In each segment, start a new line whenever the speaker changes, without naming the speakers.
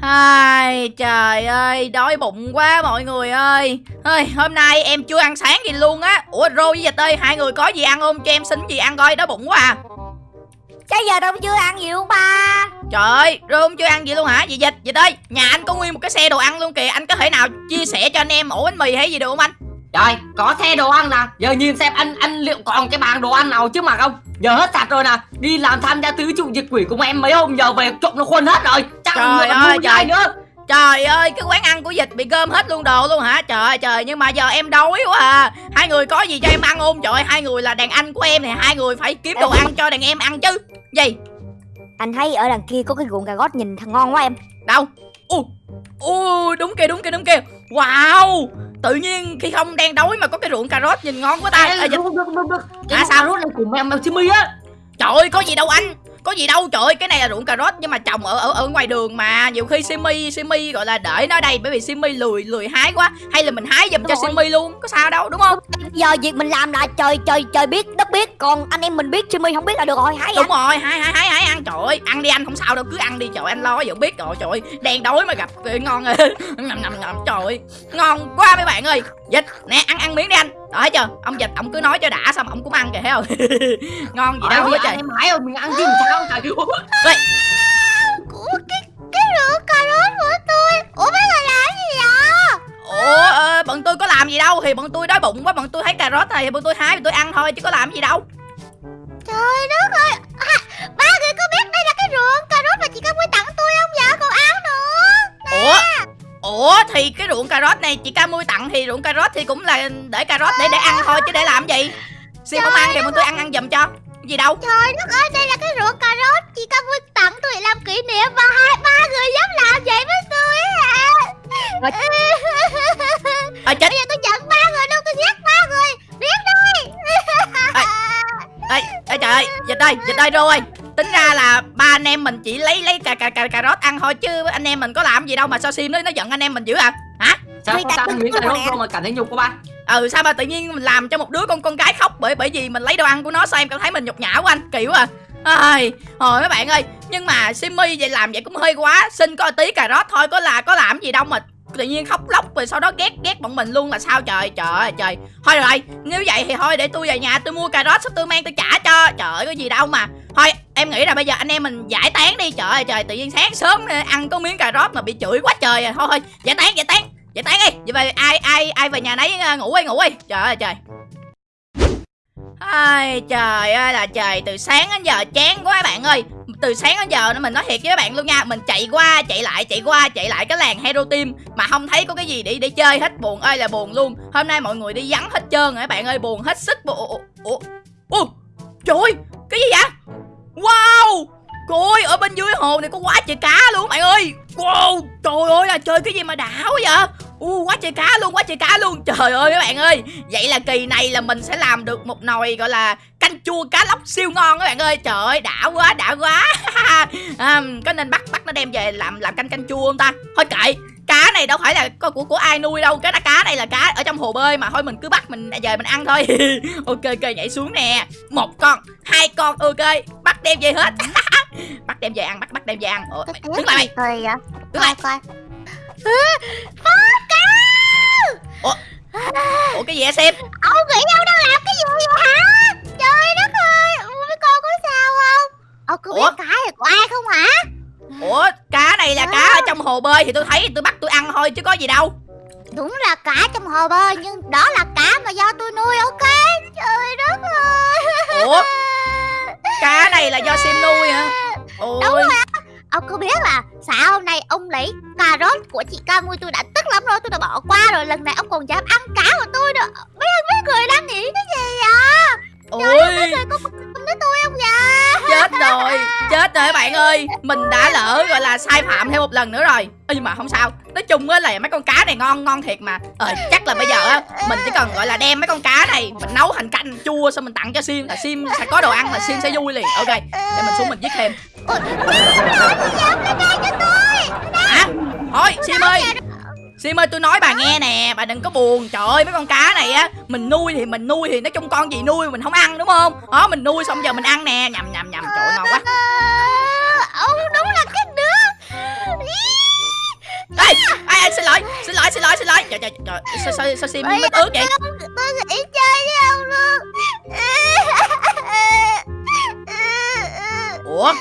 Ai, trời ơi, đói bụng quá mọi người ơi. Ơi Hôm nay em chưa ăn sáng gì luôn á. Ủa Rô với Dịch ơi, hai người có gì ăn không? Cho em xin gì ăn coi, đói bụng quá à.
Cái giờ đâu chưa ăn gì luôn ba.
Trời ơi, Rô không chưa ăn gì luôn hả? Dì Dịch, Dịch ơi, nhà anh có nguyên một cái xe đồ ăn luôn kìa. Anh có thể nào chia sẻ cho anh em ổ bánh mì hay gì được không anh?
Trời, có xe đồ ăn nè. Giờ nhìn xem anh anh liệu còn cái bàn đồ ăn nào chứ mà không? Giờ hết sạch rồi nè. Đi làm tham gia tứ trụ diệt quỷ cùng em mấy hôm Giờ về trộm nó khuôn hết rồi Chắc
Trời ơi, trời.
nữa
Trời ơi, cái quán ăn của Dịch bị gom hết luôn đồ luôn hả? Trời ơi, trời, nhưng mà giờ em đói quá à Hai người có gì cho em ăn không? Trời hai người là đàn anh của em thì hai người phải kiếm đồ ăn cho đàn em ăn chứ Gì?
Anh thấy ở đằng kia có cái ruộng cà rốt nhìn thằng ngon quá em
đâu u u đúng kia đúng kia đúng kia wow tự nhiên khi không đang đói mà có cái ruộng cà rốt nhìn ngon quá ta
Ê,
à, dịch-
được, được, được, được.
À, sao?
sao rốt này của mèo mèo Jimmy á
trời ơi có gì đâu anh. Có gì đâu trời ơi cái này là ruộng cà rốt nhưng mà trồng ở ở ở ngoài đường mà. Nhiều khi simi simi gọi là đợi nó đây bởi vì simi lười lười hái quá. Hay là mình hái giùm cho simi luôn có sao đâu đúng không?
Giờ việc mình làm là trời trời trời biết đất biết. Còn anh em mình biết Jimmy không biết là được rồi Hãy
đúng rồi hái hái hái hái ăn. Trời ơi ăn đi anh không sao đâu cứ ăn đi. Trời ơi, anh lo vẫn biết rồi trời ơi đang đói mà gặp cái ngon. Ngầm trời ơi ngon quá mấy bạn ơi dịch nè ăn ăn miếng đi anh. Đó thấy chưa? Ông dịch ông cứ nói cho đã xong ông cũng ăn kìa thấy không? Ngon gì đâu hết trời.
Em hái rồi mình ăn chứ sao trời
Ủa cái cái rượu cà rốt của tôi? Ủa mấy người làm gì vậy?
Ủa ờ, bọn tôi có làm gì đâu. Thì bọn tôi đói bụng quá bọn tôi thấy cà rốt này thì bọn tôi hái bọn tôi ăn thôi chứ có làm gì đâu.
Trời đất ơi
ủa thì cái ruộng cà rốt này chị ca mui tặng thì ruộng cà rốt thì cũng là để cà rốt để để ăn thôi chứ để làm gì? Sim không ăn thì bọn tôi ăn ăn giùm cho. Gì đâu?
Trời đất ơi đây là cái rượu cà rốt. Chị Cam Quy tặng tôi làm kỷ niệm Và hai ba người dám làm vậy với tôi à
Rồi.
ờ chết.
Bây giờ tôi giận ba người luôn Tôi giết ba người. Biết đây
ê, ê trời ơi dịch ơi dịch ơi rô ơi tính ra là ba anh em mình chỉ lấy lấy cà cà cà cà rốt ăn thôi chứ anh em mình có làm gì đâu mà sao sim nó nó giận anh em mình dữ à hả?
Sao
Người
không
ta cứ
miếng cà rốt đâu mà cảm thấy nhục của ba?
Ừ sao mà tự nhiên mình làm cho một đứa con con gái khóc bởi bởi vì mình lấy đồ ăn của nó sao em cảm thấy mình nhục nhã quá anh kỳ quá à. Ai hồi mấy bạn ơi nhưng mà simmy vậy làm vậy cũng hơi quá xin có tí cà rốt thôi có là có làm gì đâu mà tự nhiên khóc lóc rồi sau đó ghét ghét bọn mình luôn là sao trời trời ơi trời. Thôi rồi nếu vậy thì thôi để tôi về nhà tôi mua cà rốt xong tôi mang tôi trả cho trời ơi có gì đâu mà. Thôi em nghĩ là bây giờ anh em mình giải tán đi. Trời ơi trời tự nhiên sáng sớm ăn có miếng cà rốt mà bị chửi quá trời à. Thôi thôi giải tán giải tán giải tán đi. Vậy về ai ai ai về nhà nấy ờ, ngủ đi ngủ đi. Trời ơi trời. Ai trời ơi là trời Từ sáng đến giờ chán quá bạn ơi. Từ sáng đến giờ mình nói thiệt với các bạn luôn nha. Mình chạy qua chạy lại chạy qua chạy lại cái làng Hero Team Mà không thấy có cái gì để để chơi hết. Buồn ơi là buồn luôn. Hôm nay mọi người đi vắng hết trơn rồi các bạn ơi. Buồn hết sức. Bộ ủa, ủa, ủa, Trời ơi cái gì vậy? Wow! Cô ơi ở bên dưới hồ này có quá trời cá luôn bạn ơi. Wow Trời ơi là chơi cái gì mà đảo vậy? U quá trời cá luôn quá trời cá luôn. Trời ơi các bạn ơi Vậy là kỳ này là mình sẽ làm được một nồi gọi là Canh chua cá lóc siêu ngon các bạn ơi. Trời ơi đã quá đã quá. À, Có nên bắt bắt nó đem về làm làm canh canh chua không ta? Thôi kệ. Cá này đâu phải là có của của ai nuôi đâu Cái cá này là cá ở trong hồ bơi mà Thôi mình cứ bắt mình về mình ăn thôi. Ok ok nhảy xuống nè. Một con Hai con ok Bắt đem về hết. Bắt đem về ăn bắt bắt đem về ăn. Ủa, mày, Đứng lại mày.
vậy
Đứng lại.
Coi
Ủa cái gì hả xem
Ông nghĩ ông đang làm cái gì vậy hả? Trời đất ơi Ủa, Mấy con có sao không? Ông có
Ủa?
biết cái này của ai không hả
Ủa cá này là cá ở trong hồ bơi Thì tôi thấy tôi bắt tôi ăn thôi chứ có gì đâu.
Đúng là cá trong hồ bơi Nhưng đó là cá mà do tôi nuôi ok? Trời đất ơi.
Ủa? Cá này là do sim nuôi hả?
Đúng
Ôi.
rồi Ông có biết là sao hôm nay ông lấy cà rốt của chị ca mui tôi đã tức lắm rồi tôi đã bỏ qua rồi lần này ông còn dám ăn cá của tôi
Chết rồi các bạn ơi Mình đã lỡ gọi là sai phạm thêm một lần nữa rồi Nhưng mà không sao Nói chung á là mấy con cá này ngon ngon thiệt mà Ờ chắc là bây giờ á Mình chỉ cần gọi là đem mấy con cá này Mình nấu thành canh chua xong mình tặng cho Sim Là Sim sẽ có đồ ăn là Sim sẽ vui liền Ok Để mình xuống mình giết thêm
cho tôi
Hả Thôi Sim ơi Sim ơi tôi nói bà nghe nè Bà đừng có buồn. Trời ơi mấy con cá này á Mình nuôi thì mình nuôi thì nói chung con gì nuôi mình không ăn đúng không? Đó mình nuôi xong giờ mình ăn nè. Nhầm nhầm nhầm. Trời ngon quá.
Ờ, ông đúng là cái đứa.
Ê, ai, ai, xin lỗi xin lỗi xin lỗi xin lỗi. Trời trời trời sao sao sao sim mít ướt vậy?
Tôi nghĩ chơi với ông luôn.
Ủa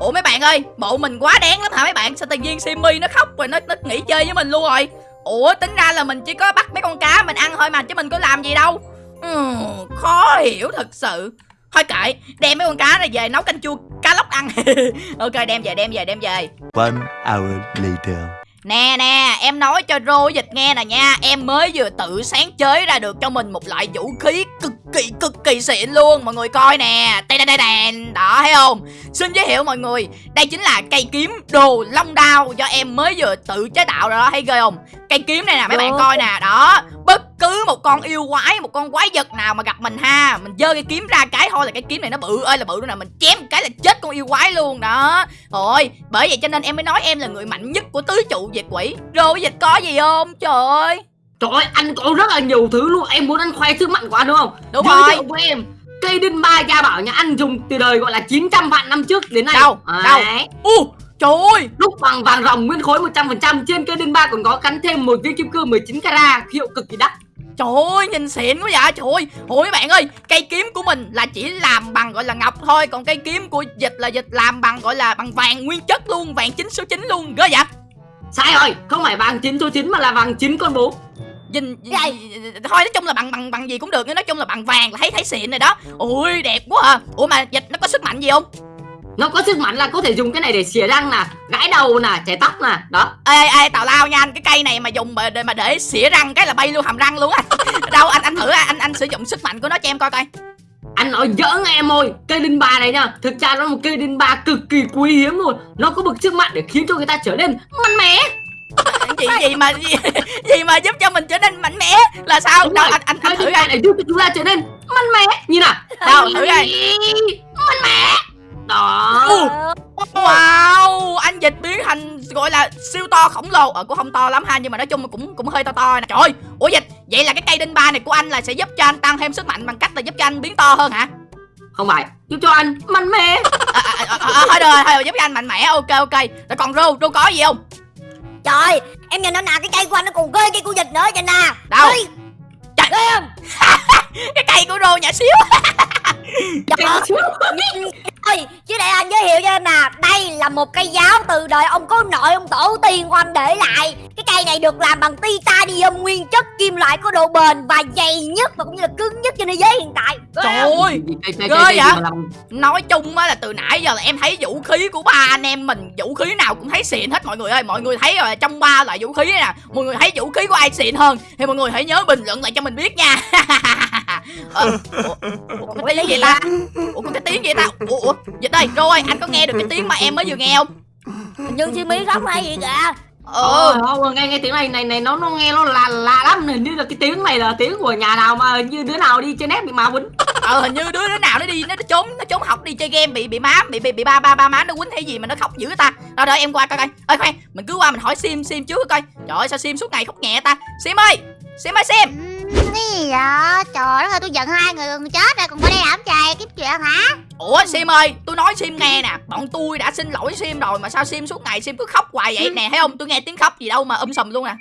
ủa mấy bạn ơi bộ mình quá đáng lắm hả mấy bạn? Sao tự nhiên Simmy nó khóc rồi nó nó nghỉ chơi với mình luôn rồi? Ủa tính ra là mình chỉ có bắt mấy con cá mình ăn thôi mà chứ mình có làm gì đâu. Ừ, khó hiểu thật sự. Thôi kệ đem mấy con cá này về nấu canh chua cá lóc ăn. Ok đem về đem về đem về.
One hour later.
Nè nè, em nói cho Rô dịch nghe nè nha. Em mới vừa tự sáng chế ra được cho mình một loại vũ khí cực kỳ cực kỳ xịn luôn. Mọi người coi nè. Đây đây đây đèn Đó thấy không? Xin giới thiệu mọi người. Đây chính là cây kiếm đồ long đao Do em mới vừa tự chế tạo ra đó. Thấy ghê không? Cây kiếm này nè mấy bạn coi nè. Đó Bất cứ một con yêu quái Một con quái vật nào mà gặp mình ha Mình giơ cây kiếm ra cái thôi là cái kiếm này nó bự. Ơi là bự luôn nè Mình chém một cái là chết con yêu quái luôn đó. Thôi bởi vậy cho nên em mới nói em là người mạnh nhất của tứ trụ diệt quỷ. Rồi dịch có gì không? Trời ơi.
Trời ơi, anh có rất là nhiều thứ luôn. Em muốn anh khoe sức mạnh của anh đúng không?
Đúng
Giới
rồi.
với em Cây đinh ba gia bảo nhà anh dùng từ đời gọi là 900 vạn năm trước đến nay.
Đâu? Đâu? U trời ơi.
Đúc bằng vàng ròng nguyên khối 100% Trên cây đinh ba còn có gắn thêm một viên kim cương 19 carat Hiệu cực kỳ đắt
Trời ơi nhìn xịn quá vậy. Trời ơi Ôi mấy bạn ơi Cây kiếm của mình là chỉ làm bằng gọi là ngọc thôi. Còn cây kiếm của dịch là dịch làm bằng gọi là bằng vàng nguyên chất luôn Vàng chính số 9 luôn. Ghê vậy?
Sai rồi, không phải vàng 9 số 9 mà là vàng 9 con bố
Nhìn, thôi nói chung là bằng bằng bằng gì cũng được nói chung là bằng vàng là thấy thấy xịn rồi đó. Ui đẹp quá à. Ủa mà dịch nó có sức mạnh gì không
Nó có sức mạnh là có thể dùng cái này để xỉa răng nè Gãi đầu nè, chải tóc nè Đó.
Ê ê tào lao nha anh cái cây này mà dùng mà để mà để xỉa răng cái là bay luôn hàm răng luôn á. Đâu anh anh thử anh anh sử dụng sức mạnh của nó cho em coi coi.
Anh nói giỡn em ơi Cây đinh ba này nha Thực ra nó là một cây đinh ba cực kỳ quý hiếm luôn. Nó có bực sức mạnh để khiến cho người ta trở nên mạnh mẽ.
Gì gì mà gì, gì mà giúp cho mình trở nên mạnh mẽ? Là sao?
Đúng
đâu
rồi,
anh anh anh thử coi.
này giúp cho chúng ta trở nên mạnh mẽ. Nhìn nào
đâu thử coi.
Mạnh mẽ Đó.
Wow anh dịch biến thành gọi là siêu to khổng lồ. Ờ cũng không to lắm ha nhưng mà nói chung cũng cũng hơi to to nè. Trời ơi ủa dịch vậy là cái cây đinh ba này của anh là sẽ giúp cho anh tăng thêm sức mạnh bằng cách là giúp cho anh biến to hơn hả?
Không phải Giúp cho anh mạnh mẽ.
À, à, à, à, thôi được rồi thôi giúp cho anh mạnh mẽ. Ok ok. Rồi còn rô rô có gì không?
Trời Em nhìn nó nè Cái cây của anh nó còn ghê cây của dịch nữa Nhìn nè.
Đâu?
Ê,
Trời.
Không?
Cái cây của rô nhỏ xíu.
Trời ơi Ôi, Chứ để anh giới thiệu cho em nè Đây là một cây giáo từ đời ông cố nội ông tổ tiên của anh để lại. Cái cây này được làm bằng titanium nguyên chất kim loại có độ bền và dày nhất Và cũng như là cứng nhất trên thế giới hiện tại.
Trời ơi Ghê vậy? nói chung á là từ nãy giờ là em thấy vũ khí của ba anh em mình vũ khí nào cũng thấy xịn hết. Mọi người ơi mọi người thấy rồi trong ba loại vũ khí này nè. Mọi người thấy vũ khí của ai xịn hơn thì mọi người hãy nhớ bình luận lại cho mình biết nha. Ờ, ủa, ủa, có cái tiếng gì ta? Ủa có cái tiếng gì ta? Ủa, ủa dịch đây rồi anh có nghe được cái tiếng mà em mới vừa nghe không?
Hình như Jimmy khóc hay gì kìa.
Ờ. Ờ, nghe nghe tiếng này này này nó nó nghe nó lạ lạ lắm hình như là cái tiếng này là tiếng của nhà nào mà hình như đứa nào đi trên nét bị ma quýnh
ờ hình như đứa đứa nào nó đi nó trốn nó trốn học đi chơi game bị bị má bị bị, bị ba ba ba má nó quýnh hay gì mà nó khóc dữ ta. Rồi rồi em qua coi coi. Ơi khoan mình cứ qua mình hỏi sim sim trước coi. Trời ơi sao sim suốt ngày khóc nhẹ ta? Sim ơi sim ơi sim.
Ừm, Cái gì vậy? Trời đất ơi tôi giận hai người gần chết rồi còn qua đây làm trời kiếm chuyện hả?
ủa sim ơi tôi nói sim nghe nè bọn tôi đã xin lỗi sim rồi mà sao sim suốt ngày sim cứ khóc hoài vậy nè thấy không tôi nghe tiếng khóc gì đâu mà um sùm luôn nè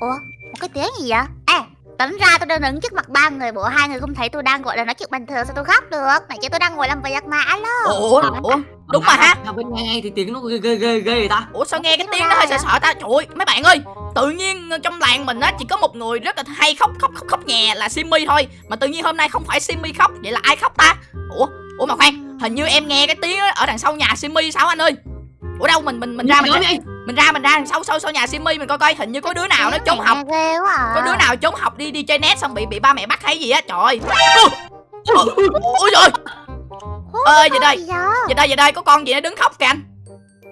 Ủa? Một cái tiếng gì vậy? Ê Tính ra tôi đang đứng trước mặt ba người bộ hai người không thấy tôi đang gọi là nói chuyện bình thường sao tôi khóc được? Này chứ tôi đang ngồi làm việc mà alo.
Ủa ủa đúng mà ha.
bên nghe thì tiếng nó ghê ghê ghê ghê vậy ta.
Ủa sao nghe cái tiếng nó hơi sợ sợ ta? Trời ơi mấy bạn ơi tự nhiên trong làng mình á chỉ có một người rất là hay khóc khóc khóc khóc nhè là simmy thôi. Mà tự nhiên hôm nay không phải simmy khóc vậy là ai khóc ta? Ủa ủa mà khoan hình như em nghe cái tiếng ở đằng sau nhà simmy sao anh ơi? Ủa đâu mình mình mình ra mình ra,
đi
mình ra mình ra đằng sau sau sau nhà simmy mình coi coi hình như có đứa nào nó trốn học.
Ghê quá à.
có đứa nào trốn học đi đi chơi net xong bị bị ba mẹ bắt hay gì á trời ôi trời ơi vậy đây.
vậy?
Đây vậy đây có con gì nó đứng khóc kìa anh.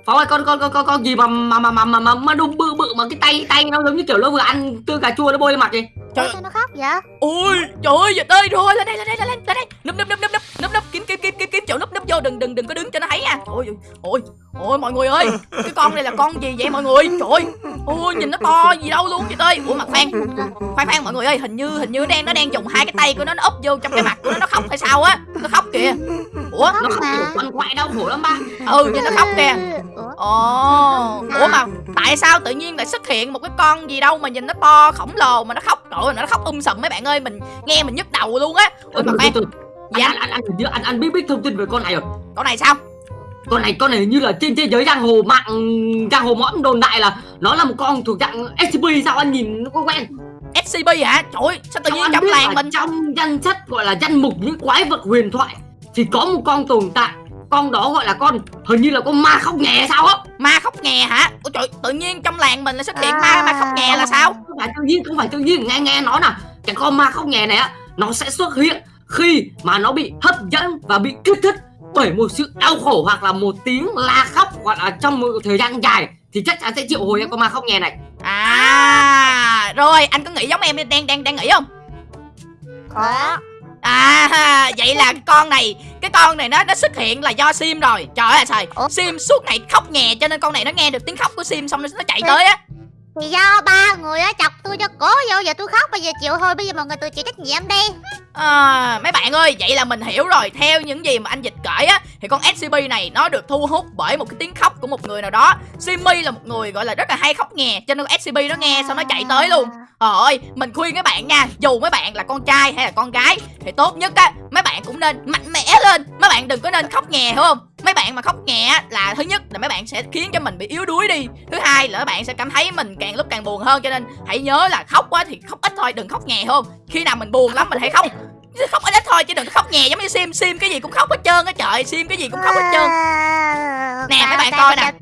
Pháo ơi con con con con con gì mà mà mà mà mà mà, mà đùng bự bự mà cái tay tay nó giống như kiểu nó vừa ăn tương cà chua nó bôi lên mặt vậy
Trời-
Ủa, sao nó khóc vậy?
ôi trời ơi vậy đây rồi lên đây lên đây lên đây lên đây. Núp núp núp núp núp núp kiếm kiếm kiếm kiếm kiếm chỗ núp núp vô đừng đừng đừng có đứng cho nó thấy nha. Ôi ôi ôi mọi người ơi cái con này là con gì vậy mọi người? Trời ơi ôi nhìn nó to gì đâu luôn vậy ơi. Ủa mà khoan khoan khoan mọi người ơi hình như hình như nó đang nó đang dùng hai cái tay của nó nó úp vô trong cái mặt của nó nó khóc hay sao á? Nó khóc kìa. Ủa
nó khóc quằn quại đau khổ lắm ba.
Ừ nhìn nó khóc kìa. Ồ. Ủa mà tại sao tự nhiên lại xuất hiện một cái con gì đâu mà nhìn nó to khổng lồ mà nó khóc? Trời ơi, nó khóc um sùm mấy bạn ơi mình nghe mình nhức đầu luôn á. Ôi mà khoan. Dạ.
anh anh anh anh anh anh biết biết thông tin về con này rồi.
Con này sao?
Con này con này như là trên thế giới giang hồ mạng giang hồ mõm đồn đại là nó là một con thuộc dạng SCP sao anh nhìn nó có quen?
Scp hả? Trời ơi, sao tự nhiên trong làng
là
mình
trong danh sách gọi là danh mục những quái vật huyền thoại thì có một con tồn tại con đó gọi là con. Hình như là con ma khóc nhẹ sao á.
Ma khóc nghè hả? Ôi trời tự nhiên trong làng mình lại xuất hiện ma ma khóc nghè là sao?
không phải tự nhiên không phải tự nhiên. Nghe nghe nó nè. Cái con ma khóc nhẹ này á nó sẽ xuất hiện khi mà nó bị hấp dẫn và bị kích thích bởi một sự đau khổ hoặc là một tiếng la khóc hoặc là trong một thời gian dài thì chắc chắn sẽ triệu hồi ra con ma khóc nhẹ này.
À rồi anh có nghĩ giống em đang đang đang nghĩ không?
Có
À vậy là con này Cái con này nó nó xuất hiện là do Sim rồi. Trời ơi trời? Sim suốt ngày khóc nhè Cho nên con này nó nghe được tiếng khóc của Sim Xong nó, nó chạy tới á.
Thì do ba người á chọc tôi cho cố vô giờ tôi khóc bây giờ chịu thôi bây giờ mọi người tự chịu trách nhiệm đi.
À, Mấy bạn ơi Vậy là mình hiểu rồi. Theo những gì mà anh Dịch kể á Thì con SCP này nó được thu hút bởi một cái tiếng khóc của một người nào đó. Simmy là một người gọi là rất là hay khóc nhè Cho nên SCP nó nghe xong nó chạy tới luôn Trời ơi, mình khuyên các bạn nha Dù mấy bạn là con trai hay là con gái Thì tốt nhất á, mấy bạn cũng nên mạnh mẽ lên. Mấy bạn đừng có nên khóc nhè hiểu không? Mấy bạn mà khóc nhẹ là thứ nhất là mấy bạn sẽ khiến cho mình bị yếu đuối đi. Thứ hai là mấy bạn sẽ cảm thấy mình càng lúc càng buồn hơn Cho nên hãy nhớ là khóc quá thì khóc ít thôi, đừng khóc nhẹ không? Khi nào mình buồn lắm mình hãy khóc. Khóc ít ít thôi chứ đừng có khóc nhè giống như Sim. Sim cái gì cũng khóc hết trơn á trời. Sim cái gì cũng khóc hết trơn. Nè, mấy bạn coi nè.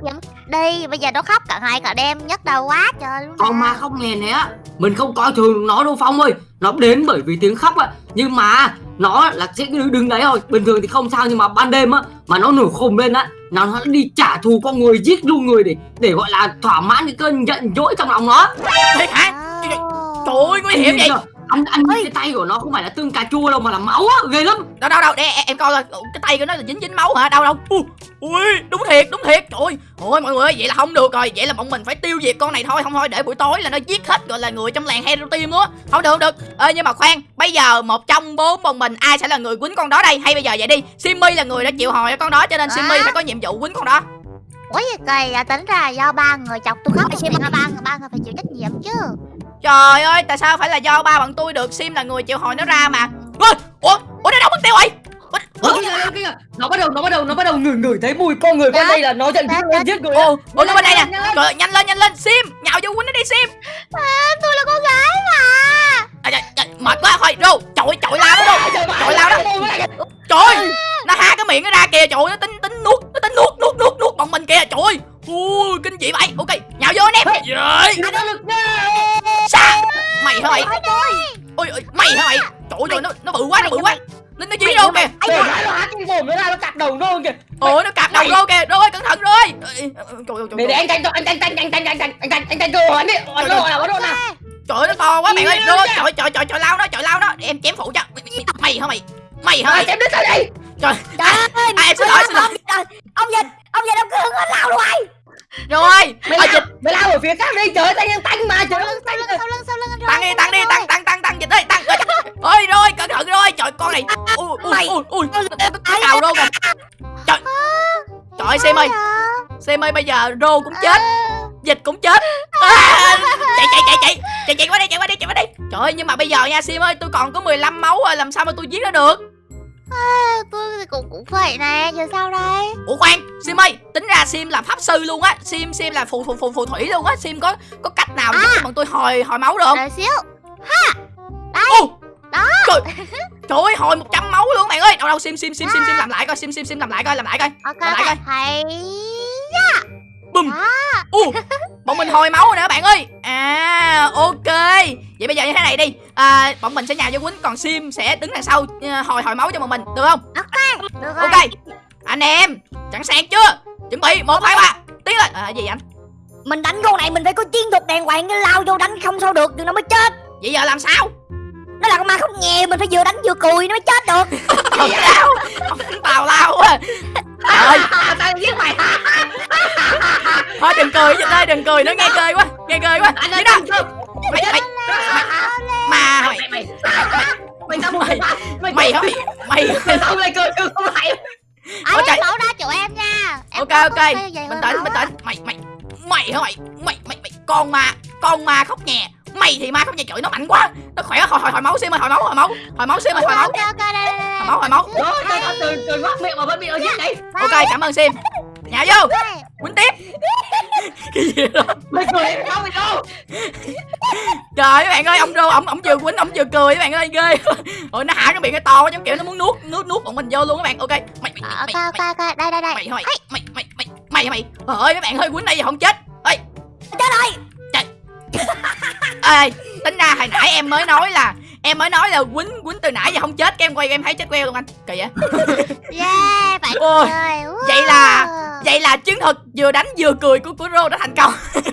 Đi. Bây giờ nó khóc cả ngày cả đêm nhức đầu quá trời luôn
con
nè.
ma khóc nhẹ này á. Mình không coi thường nó đâu phong ơi. Nó đến bởi vì tiếng khóc á. Nhưng mà nó là sẽ đứng, đứng đấy thôi. Bình thường thì không sao nhưng mà ban đêm á mà nó nổi khùng lên á nó nó đi trả thù con người giết luôn người để để gọi là thỏa mãn cái cơn giận dỗi trong lòng nó.
Thiệt hả? Trời ơi nguy hiểm vậy
anh anh nhìn cái tay của nó không phải là tương cà chua đâu mà là máu á ghê lắm.
Đâu đâu đâu để em, coi coi. Ủa, cái tay của nó là dính dính máu hả? Đâu đâu Ui, đúng thiệt đúng thiệt. Trời ơi ôi mọi người ơi vậy là không được rồi. Vậy là bọn mình phải tiêu diệt con này thôi. Không thôi để buổi tối là nó giết hết gọi là người trong làng hero team luôn á. Không được không được. Ê nhưng mà khoan bây giờ một trong bốn bọn mình ai sẽ là người quýnh con đó đây? Hay bây giờ vậy đi. Simmy là người đã chịu hồi cho con đó cho nên
À.
simmy phải có nhiệm vụ quýnh con đó.
Ủa gì kỳ à tính ra là do ba người chọc tôi khóc thì ba người ba người phải chịu trách nhiệm chứ
trời ơi tại sao phải là do ba bọn tôi được sim là người chịu hồi nó ra mà? Ui ủa ủa nó đâu mất tiêu rồi Ủa,
Ủa, nó bắt đầu nó bắt đầu nó bắt đầu ngửi ngửi thấy mùi con người bên
Đó.
đây là nó giận dữ
Đó,
nó giết người
ồ ủa nó bên đây nè.
Nhanh lên.
Nhanh lên nhanh lên sim nhào vô quýnh nó đi sim
à, tôi là con gái mà.
À, mệt quá thôi rô chọi chọi lao nó rô. Chọi lao đó. trời ơi nó há cái miệng nó ra kìa trời nó tính tính nuốt nó tính nuốt nuốt nuốt nuốt bọn mình kìa trời ơi. Ui kinh dị vậy. Ok nhào vô anh em. Rồi mày hả mày ôi ôi, mày hả mày trời ơi nó nó bự quá nó bự quá nó nó dí rô kìa
nó há cái mồm nó ra nó cạp đầu nó kìa
ồ nó cạp đầu rô kìa rồi cẩn thận rồi trời ơi
để để anh tranh cho anh tranh tranh tranh anh tranh anh tranh cơ hội anh đi anh cơ hội nào có độ nào
trời ơi nó to quá bạn ơi rồi
vậy?
trời trời trời trời lao nó trời lao nó em chém phụ cho mày hả mày mày hả
à,
mày
chém đứt ra đây
trời
ơi
à, em xin lỗi xin lỗi
Ông, dịch Ông dịch ông cứ hứng lao rồi
rồi.
Mày lao
dịch
mày lao ở phía khác đi. Trời ơi tay em tanh mà trời ơi
lưng sau lưng sau lưng
tăng đi tăng đi tăng tăng tăng tăng dịch ơi tăng. Ơi rồi cẩn thận rồi. Trời con này ui ui ui ui. Cào rô kìa. trời. trời ơi xem ơi. Xem ơi bây giờ rô cũng chết. Dịch cũng chết. À, chạy chạy chạy chạy. Chạy chạy qua đây chạy qua đây chạy qua đây trời ơi nhưng mà bây giờ nha sim ơi tôi còn có 15 máu rồi làm sao mà tôi giết nó được
tôi thì cũng cũng vậy nè giờ sao đây?
Ủa khoan sim ơi tính ra sim là pháp sư luôn á. Sim sim là phù phù phù phù thủy luôn á. Sim có có cách nào giúp cho bọn tôi hồi hồi máu được không?
Đợi xíu.
Ô,
Đó.
Trời, trời ơi, hồi 100 máu luôn bạn ơi. Đâu đâu sim sim sim sim sim làm lại coi, sim sim sim làm lại coi, làm lại coi.
ok
Lại coi.
thầy
Bùm.
Đó.
Bọn mình hồi máu rồi nè bạn ơi. À, ok. Vậy bây giờ như thế này đi. À, bọn mình sẽ nhào vô quýnh còn sim sẽ đứng đằng sau ờ, hồi hồi máu cho bọn mình, được không?
được rồi
Ok. Anh em, sẵn sàng chưa? Chuẩn bị, một hai ba Tiến lên. À, gì anh?
Mình đánh con này mình phải có chiến thuật đàng hoàng Cái lao vô đánh không sao được Đừng nó mới chết
Vậy giờ làm sao?
Nó là con ma khóc nhè Mình phải vừa đánh vừa cùi nó mới chết được
Tào lao. Tào lao quá. Trời ơi,
à, tao giết mày
thôi đừng cười dịch ơi, đừng cười nữa nghe cười quá. Nghe cười quá.
ơi
đâu? Mày mày mà mày
mày mày mày sao
Mày-
mày
mày mày mày
mày sao mày cười không phải
anh em mẫu ra chỗ em nha em
ok ok bình tĩnh bình tĩnh mày mày mày hả mày mày mày mày con ma con ma khóc nhè mày thì ma khóc nhè trời nó mạnh quá nó khỏe hồi hồi hồi máu sim ơi hồi máu hồi máu hồi máu sim ơi hồi máu
ok ok đây đây
máu hồi máu.
Rồi, từ từ từ từ ngoác miệng mà vẫn bị ở dưới này.
ok cảm ơn sim. Nhào vô. Quýnh tiếp. Cái gì đó
Mày cười em không mày đâu.
trời ơi các bạn ơi ông rô ông ông vừa quýnh ông vừa cười các bạn ơi ghê. Rồi nó hả cái miệng cái to quá giống kiểu nó muốn nuốt nuốt nuốt bọn mình vô luôn các bạn. Ok. Mày mày
Ờ,
mày
ok
mày
ok ok đây đây đây.
mày mày mày mày mày mày mày. Trời ơi các bạn hơi quýnh đây giờ không chết. Ơi
Chết rồi.
Ê tính ra hồi nãy em mới nói là em mới nói là quýnh quýnh từ nãy giờ không chết cái em quay em thấy chết queo luôn anh. Kỳ vậy?
Yeah phải
Ôi,
chơi
vậy là- vậy là chứng thực vừa đánh vừa cười của của rô đã thành công.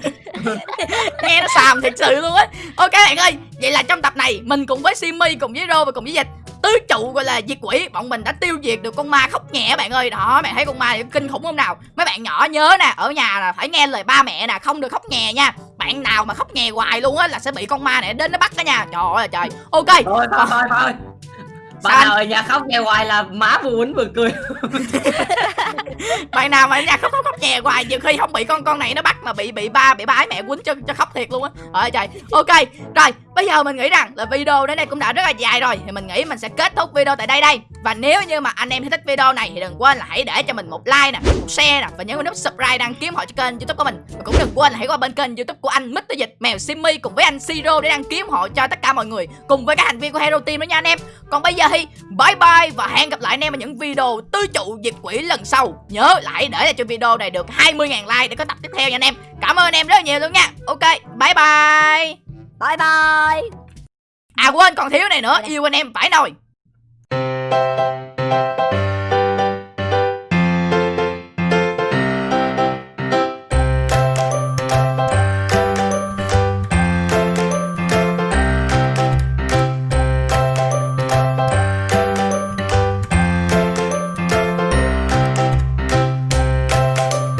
Nghe nó xàm thật sự luôn á. Ok bạn ơi vậy là trong tập này mình cùng với simi cùng với rô và cùng với dịch tứ trụ gọi là diệt quỷ. Bọn mình đã tiêu diệt được con ma khóc nhẹ bạn ơi. Đó bạn thấy con ma kinh khủng không nào? Mấy bạn nhỏ nhớ nè ở nhà là phải nghe lời ba mẹ nè không được khóc nhè nha. Bạn nào mà khóc nhè hoài luôn á là sẽ bị con ma này đến nó bắt đó nha. Trời ơi trời. Ok.
Thôi thôi thôi thôi.
Sao
Bạn nào ở nhà khóc nghe hoài là má vừa quýnh vừa cười.
bạn nào mà ở nhà khóc khóc khóc nhè hoài nhiều khi không bị con con này nó bắt mà bị bị ba bị ba ái mẹ quýnh cho cho khóc thiệt luôn á. Ơi trời. Ok rồi bây giờ mình nghĩ rằng là video đến đây cũng đã rất là dài rồi. Thì mình nghĩ mình sẽ kết thúc video tại đây đây. Và nếu như mà anh em thấy thích video này thì đừng quên là hãy để cho mình một like nè, một share nè và nhấn vào nút subscribe đăng ký họ cho kênh youtube của mình. Và cũng đừng quên là hãy qua bên kênh youtube của anh Mr Dịch, mèo Simmy cùng với anh Siro để đăng ký họ cho tất cả mọi người cùng với các thành viên của Hero Team đó nha anh em. Còn bây giờ thì bye bye và hẹn gặp lại anh em ở những video tư trụ diệt quỷ lần sau. Nhớ lại để lại cho video này được 20.000 like để có tập tiếp theo nha anh em. Cảm ơn anh em rất là nhiều luôn nha. Ok, bye bye.
Bye bye.
À quên còn thiếu này nữa. Yêu anh em phải nồi